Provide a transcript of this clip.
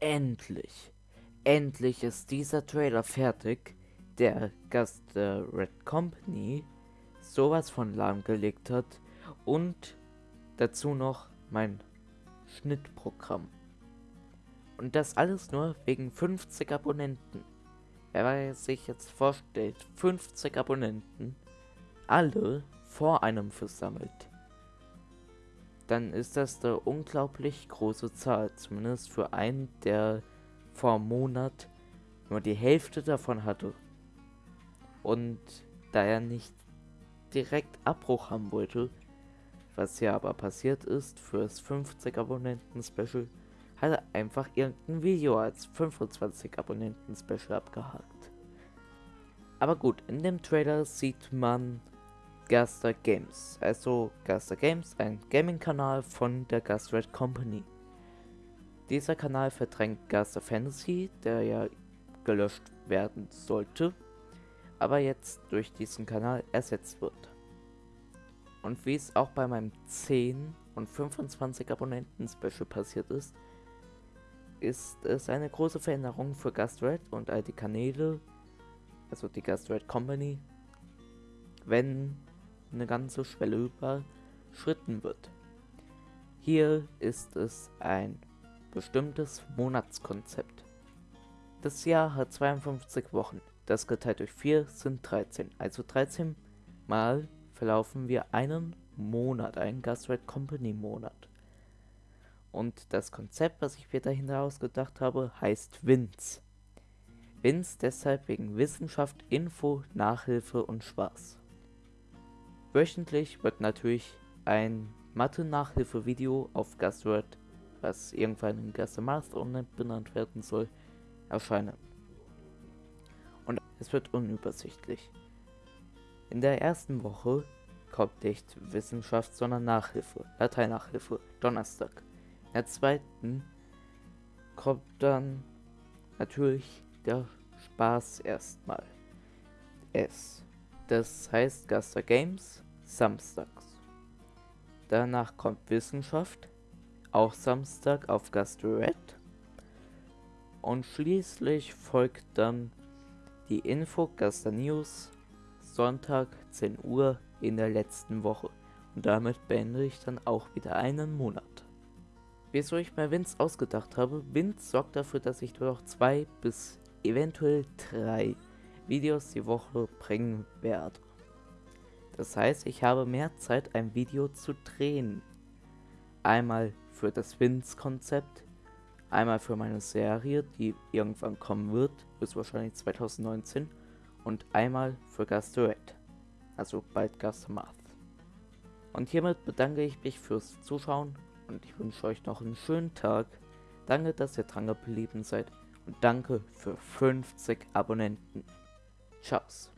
endlich, endlich ist dieser Trailer fertig, der Gast der Red Company sowas von lahmgelegt hat und dazu noch mein Schnittprogramm. Und das alles nur wegen 50 Abonnenten. Wer sich jetzt vorstellt, 50 Abonnenten, alle vor einem versammelt dann ist das eine unglaublich große Zahl. Zumindest für einen, der vor einem Monat nur die Hälfte davon hatte. Und da er nicht direkt Abbruch haben wollte, was ja aber passiert ist fürs 50 Abonnenten Special, hat er einfach irgendein Video als 25 Abonnenten Special abgehakt. Aber gut, in dem Trailer sieht man Gaster Games. Also Gaster Games, ein Gaming-Kanal von der Gastred Company. Dieser Kanal verdrängt Gaster Fantasy, der ja gelöscht werden sollte, aber jetzt durch diesen Kanal ersetzt wird. Und wie es auch bei meinem 10 und 25 Abonnenten Special passiert ist, ist es eine große Veränderung für Gastred und all die Kanäle, also die Gastred Company, wenn eine ganze Schwelle überschritten wird. Hier ist es ein bestimmtes Monatskonzept. Das Jahr hat 52 Wochen. Das geteilt durch 4 sind 13. Also 13 Mal verlaufen wir einen Monat, einen Gastrate Company Monat. Und das Konzept, was ich mir dahinter ausgedacht habe, heißt WINS. WINS deshalb wegen Wissenschaft, Info, Nachhilfe und Spaß. Wöchentlich wird natürlich ein Mathe-Nachhilfe-Video auf Gastword, was irgendwann in Gaster benannt werden soll, erscheinen. Und es wird unübersichtlich. In der ersten Woche kommt nicht Wissenschaft, sondern Nachhilfe, Lateinnachhilfe, Donnerstag. In der zweiten kommt dann natürlich der Spaß erstmal. Es das heißt Gaster Games samstags. Danach kommt Wissenschaft, auch Samstag auf Red. Und schließlich folgt dann die Info Gaster News Sonntag 10 Uhr in der letzten Woche. Und damit beende ich dann auch wieder einen Monat. Wieso ich mir Vince ausgedacht habe, Vince sorgt dafür, dass ich nur noch zwei bis eventuell drei Videos die Woche bringen werde. Das heißt, ich habe mehr Zeit, ein Video zu drehen. Einmal für das Wins-Konzept, einmal für meine Serie, die irgendwann kommen wird, bis wahrscheinlich 2019, und einmal für Gastoret, also bald Gastomath. Und hiermit bedanke ich mich fürs Zuschauen und ich wünsche euch noch einen schönen Tag. Danke, dass ihr dran geblieben seid und danke für 50 Abonnenten. Tjafs!